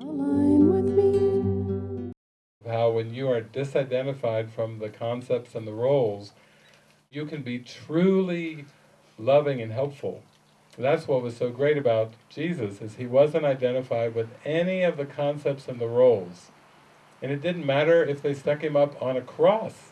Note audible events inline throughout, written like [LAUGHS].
How when you are disidentified from the concepts and the roles, you can be truly loving and helpful. That's what was so great about Jesus, is he wasn't identified with any of the concepts and the roles. And it didn't matter if they stuck him up on a cross.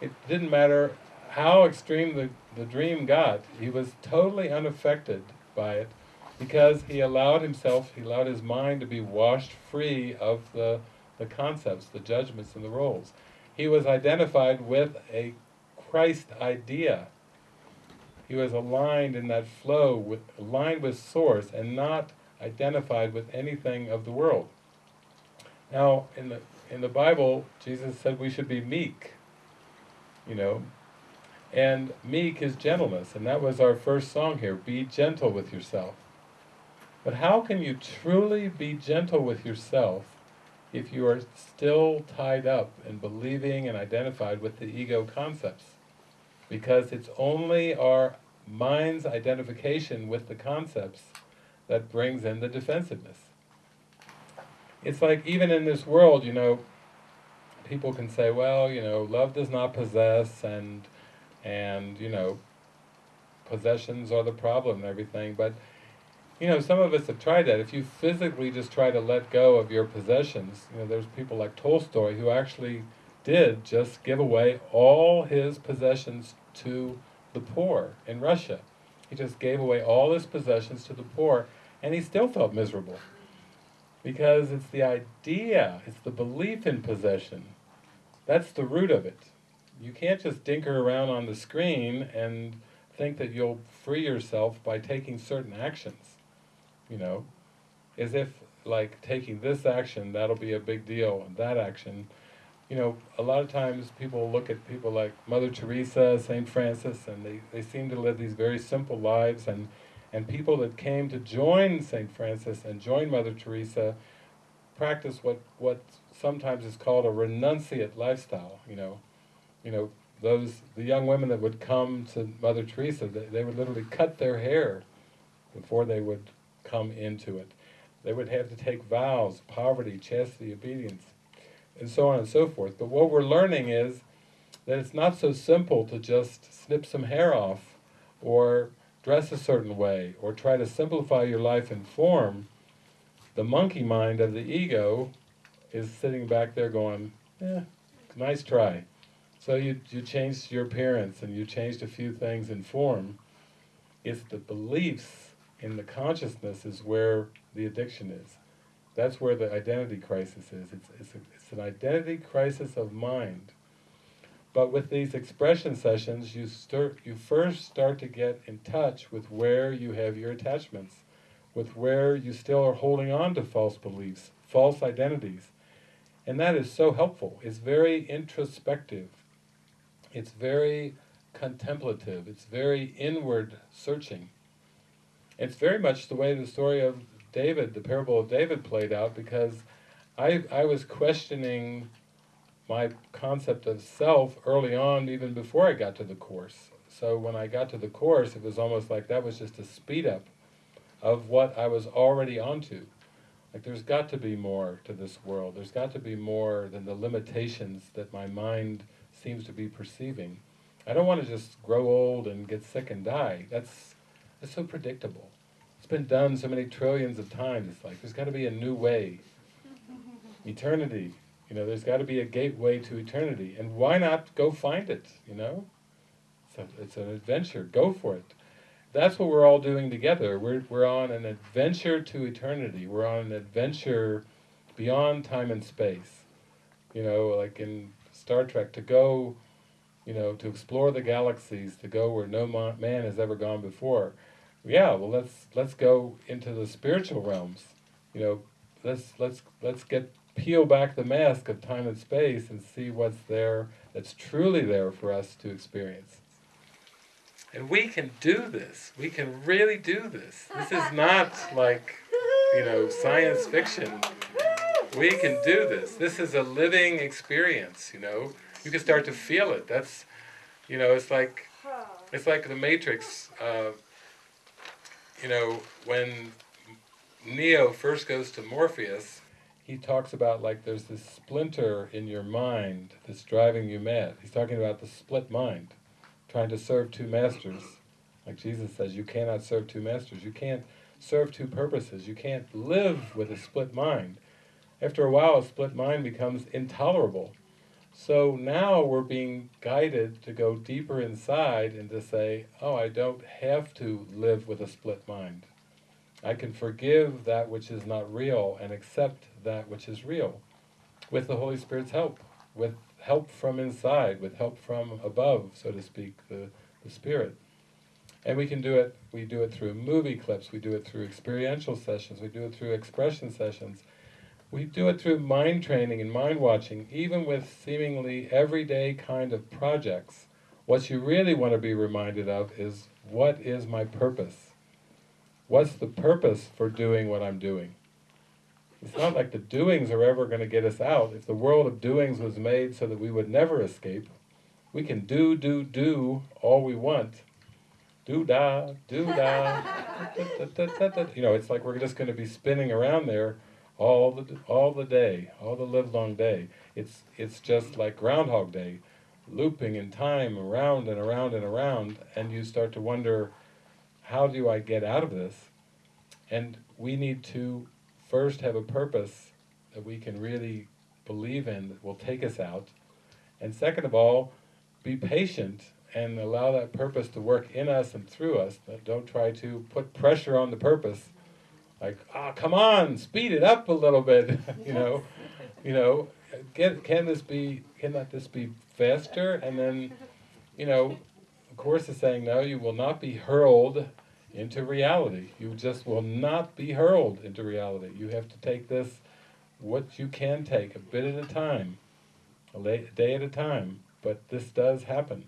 It didn't matter how extreme the, the dream got. He was totally unaffected by it because he allowed himself, he allowed his mind to be washed free of the, the concepts, the judgments and the roles. He was identified with a Christ idea. He was aligned in that flow, with, aligned with Source, and not identified with anything of the world. Now, in the in the Bible, Jesus said we should be meek, you know, and meek is gentleness, and that was our first song here, be gentle with yourself. But how can you truly be gentle with yourself if you are still tied up and believing and identified with the ego concepts? Because it's only our mind's identification with the concepts that brings in the defensiveness. It's like, even in this world, you know, people can say, well, you know, love does not possess, and, and you know, possessions are the problem and everything, but, you know, some of us have tried that. If you physically just try to let go of your possessions, you know, there's people like Tolstoy who actually did just give away all his possessions to the poor in Russia. He just gave away all his possessions to the poor, and he still felt miserable. Because it's the idea, it's the belief in possession. That's the root of it. You can't just dinker around on the screen and think that you'll free yourself by taking certain actions. You know, as if like taking this action, that'll be a big deal, and that action. You know, a lot of times people look at people like Mother Teresa, St. Francis, and they, they seem to live these very simple lives, and and people that came to join St. Francis and join Mother Teresa practice what, what sometimes is called a renunciate lifestyle, you know. You know, those, the young women that would come to Mother Teresa, they, they would literally cut their hair before they would come into it. They would have to take vows, poverty, chastity, obedience, and so on and so forth. But what we're learning is that it's not so simple to just snip some hair off or dress a certain way, or try to simplify your life in form, the monkey mind of the ego is sitting back there going, eh, nice try. So you, you changed your appearance and you changed a few things in form. It's the beliefs in the consciousness is where the addiction is. That's where the identity crisis is. It's, it's, a, it's an identity crisis of mind. But with these expression sessions, you start, you first start to get in touch with where you have your attachments, with where you still are holding on to false beliefs, false identities. And that is so helpful. It's very introspective. It's very contemplative. It's very inward searching. It's very much the way the story of David, the parable of David played out, because I, I was questioning my concept of self early on, even before I got to the Course. So when I got to the Course, it was almost like that was just a speed up of what I was already onto. Like there's got to be more to this world. There's got to be more than the limitations that my mind seems to be perceiving. I don't want to just grow old and get sick and die. That's, that's so predictable. It's been done so many trillions of times. It's like there's got to be a new way. [LAUGHS] Eternity, you know, there's got to be a gateway to eternity, and why not go find it, you know? So it's an adventure, go for it. That's what we're all doing together. We're, we're on an adventure to eternity. We're on an adventure beyond time and space. You know, like in Star Trek, to go, you know, to explore the galaxies, to go where no man has ever gone before. Yeah, well, let's let's go into the spiritual realms. You know, let's let's let's get peel back the mask of time and space and see what's there that's truly there for us to experience. And we can do this. We can really do this. This is not like, you know, science fiction. We can do this. This is a living experience, you know. You can start to feel it. That's, you know, it's like, it's like the Matrix, uh, you know, when Neo first goes to Morpheus, he talks about like there's this splinter in your mind that's driving you mad. He's talking about the split mind, trying to serve two masters. Like Jesus says, you cannot serve two masters. You can't serve two purposes. You can't live with a split mind. After a while, a split mind becomes intolerable. So now we're being guided to go deeper inside and to say, oh, I don't have to live with a split mind. I can forgive that which is not real and accept that which is real with the Holy Spirit's help, with help from inside, with help from above, so to speak, the, the Spirit. And we can do it, we do it through movie clips, we do it through experiential sessions, we do it through expression sessions, we do it through mind training and mind watching, even with seemingly everyday kind of projects. What you really want to be reminded of is, what is my purpose? What's the purpose for doing what I'm doing? It's not like the doings are ever going to get us out. If the world of doings was made so that we would never escape, we can do, do, do all we want. Do da, do da, [LAUGHS] you know, it's like we're just going to be spinning around there all the all the day, all the livelong day. It's it's just like Groundhog Day, looping in time around and around and around, and you start to wonder, how do I get out of this? And we need to first have a purpose that we can really believe in that will take us out. And second of all, be patient and allow that purpose to work in us and through us. Don't try to put pressure on the purpose. Like, ah, oh, come on, speed it up a little bit, [LAUGHS] you know, you know, can, can this be, cannot this be faster? And then, you know, the Course is saying, no, you will not be hurled into reality. You just will not be hurled into reality. You have to take this, what you can take, a bit at a time, a day at a time, but this does happen.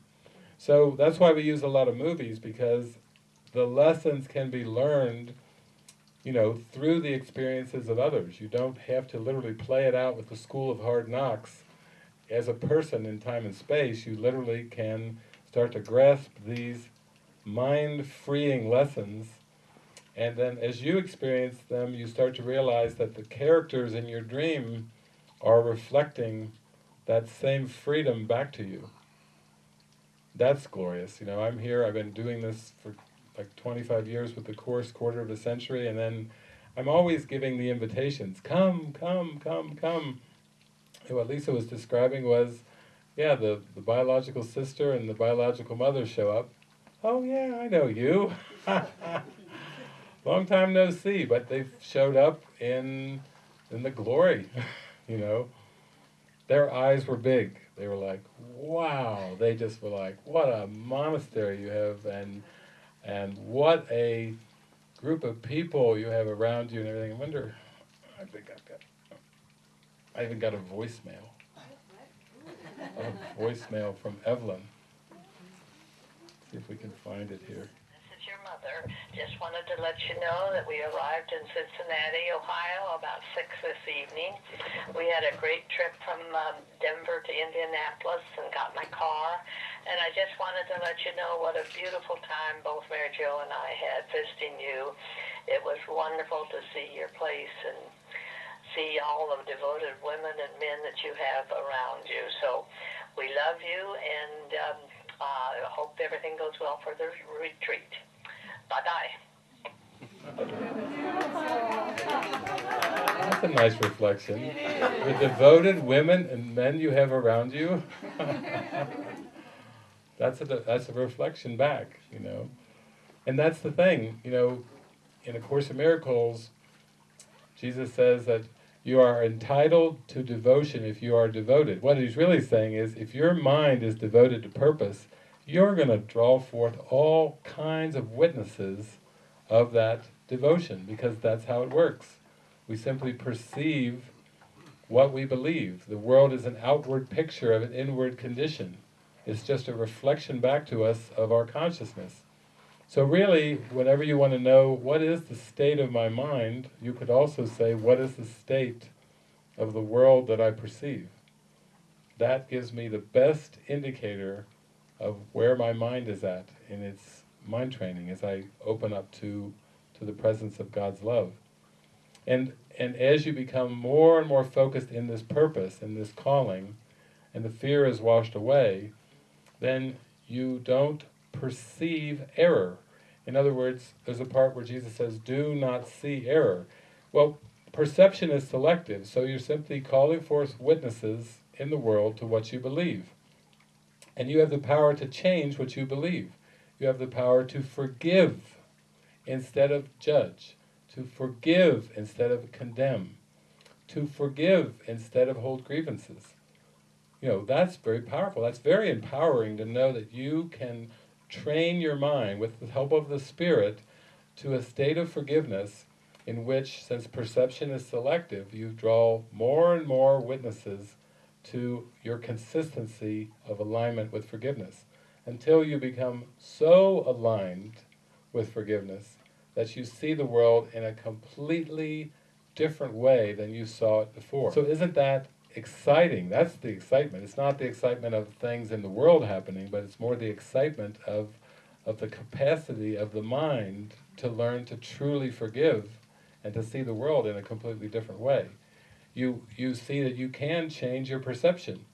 So that's why we use a lot of movies, because the lessons can be learned you know, through the experiences of others. You don't have to literally play it out with the school of hard knocks. As a person in time and space, you literally can start to grasp these mind-freeing lessons and then as you experience them, you start to realize that the characters in your dream are reflecting that same freedom back to you. That's glorious. You know, I'm here, I've been doing this for like 25 years with the Course, quarter of a century, and then I'm always giving the invitations, come, come, come, come. And what Lisa was describing was, yeah, the, the biological sister and the biological mother show up. Oh yeah, I know you. [LAUGHS] Long time no see, but they showed up in, in the glory, [LAUGHS] you know. Their eyes were big. They were like, wow. They just were like, what a monastery you have, and and what a group of people you have around you and everything. I wonder, I think I've got, I even got a voicemail. A voicemail from Evelyn. See if we can find it here This is your mother. Wanted to let you know that we arrived in Cincinnati, Ohio about 6 this evening. We had a great trip from um, Denver to Indianapolis and got my car. And I just wanted to let you know what a beautiful time both Mary Jo and I had visiting you. It was wonderful to see your place and see all the devoted women and men that you have around you. So we love you and um, uh, hope everything goes well for the retreat. Bye-bye. That's a nice reflection. The devoted women and men you have around you. [LAUGHS] that's a that's a reflection back, you know. And that's the thing, you know, in A Course in Miracles, Jesus says that you are entitled to devotion if you are devoted. What he's really saying is, if your mind is devoted to purpose, you're going to draw forth all kinds of witnesses of that devotion, because that's how it works. We simply perceive what we believe. The world is an outward picture of an inward condition. It's just a reflection back to us of our consciousness. So really, whenever you want to know what is the state of my mind, you could also say, what is the state of the world that I perceive? That gives me the best indicator of where my mind is at in its mind training as I open up to, to the presence of God's love. And, and as you become more and more focused in this purpose, in this calling, and the fear is washed away, then you don't perceive error. In other words, there's a part where Jesus says, do not see error. Well, perception is selective, so you're simply calling forth witnesses in the world to what you believe. And you have the power to change what you believe. You have the power to forgive instead of judge, to forgive instead of condemn, to forgive instead of hold grievances. You know, that's very powerful. That's very empowering to know that you can train your mind with the help of the Spirit to a state of forgiveness in which, since perception is selective, you draw more and more witnesses to your consistency of alignment with forgiveness until you become so aligned with forgiveness that you see the world in a completely different way than you saw it before. So isn't that exciting? That's the excitement. It's not the excitement of things in the world happening, but it's more the excitement of, of the capacity of the mind to learn to truly forgive and to see the world in a completely different way. You, you see that you can change your perception,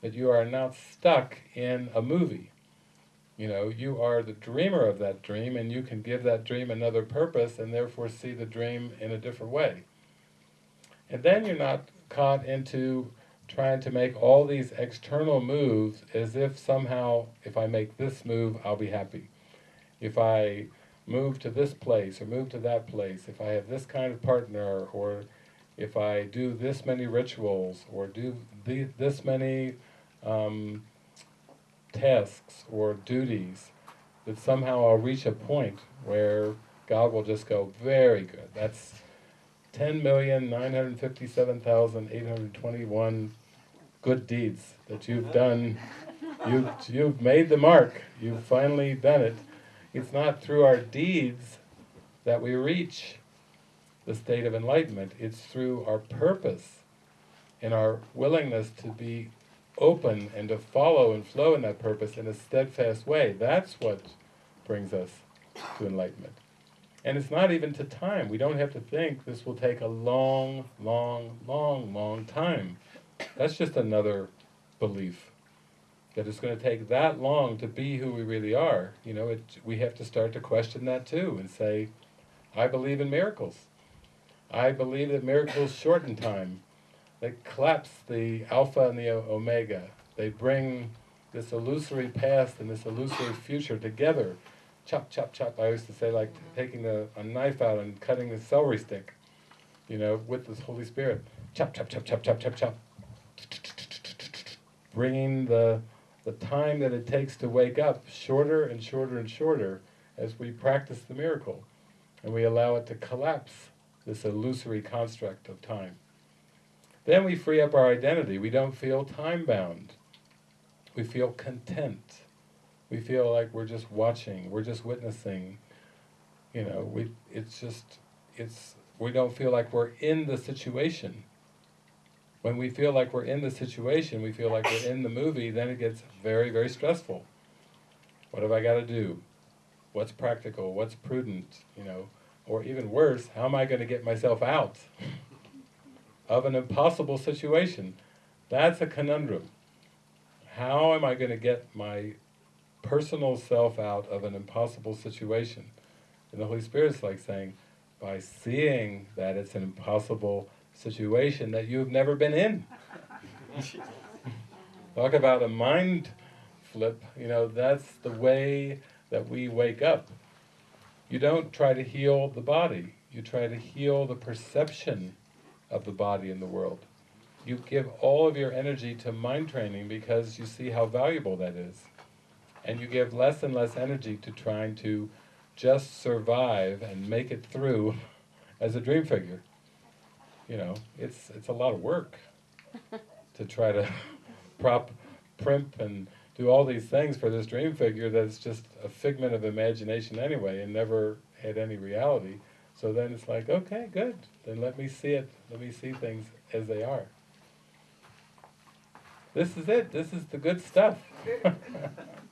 that you are not stuck in a movie. You know, you are the dreamer of that dream and you can give that dream another purpose and therefore see the dream in a different way. And then you're not caught into trying to make all these external moves as if somehow, if I make this move, I'll be happy. If I move to this place or move to that place, if I have this kind of partner, or if I do this many rituals, or do the, this many um, tasks or duties, that somehow I'll reach a point where God will just go, very good, that's 10,957,821 good deeds that you've done. You've, you've made the mark. You've finally done it. It's not through our deeds that we reach the state of enlightenment. It's through our purpose and our willingness to be open and to follow and flow in that purpose in a steadfast way. That's what brings us to enlightenment. And it's not even to time. We don't have to think this will take a long, long, long, long time. That's just another belief. That it's going to take that long to be who we really are. You know, it, we have to start to question that too and say, I believe in miracles. I believe that miracles shorten time. They collapse the alpha and the omega. They bring this illusory past and this illusory future together chop, chop, chop. I used to say like taking the, a knife out and cutting the celery stick, you know, with the Holy Spirit. Chop, chop, chop, chop, chop, chop, chop. Bringing the, the time that it takes to wake up shorter and shorter and shorter as we practice the miracle. And we allow it to collapse this illusory construct of time. Then we free up our identity. We don't feel time-bound. We feel content we feel like we're just watching, we're just witnessing, you know, we, it's just, it's, we don't feel like we're in the situation. When we feel like we're in the situation, we feel like we're in the movie, then it gets very, very stressful. What have I got to do? What's practical? What's prudent? You know, or even worse, how am I going to get myself out [LAUGHS] of an impossible situation? That's a conundrum. How am I going to get my personal self out of an impossible situation. And the Holy Spirit's like saying, by seeing that it's an impossible situation that you've never been in. [LAUGHS] Talk about a mind flip, you know, that's the way that we wake up. You don't try to heal the body, you try to heal the perception of the body in the world. You give all of your energy to mind training because you see how valuable that is and you give less and less energy to trying to just survive and make it through [LAUGHS] as a dream figure. You know, it's it's a lot of work [LAUGHS] to try to [LAUGHS] prop, primp, and do all these things for this dream figure that's just a figment of imagination anyway and never had any reality. So then it's like, okay, good. Then let me see it. Let me see things as they are. This is it. This is the good stuff. [LAUGHS]